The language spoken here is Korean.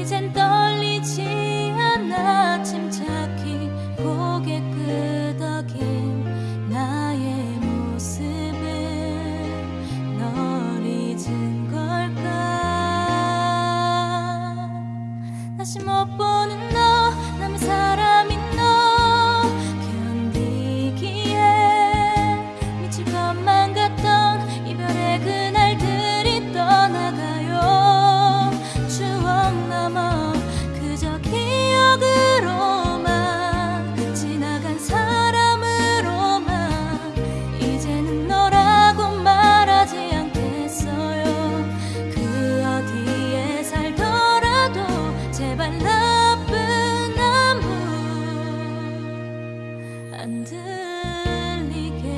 이젠 떨리지 않아. 침착히 고개 끄덕인 나의 모습은 널 잊은 걸까? 다시 못 보는 너 underneath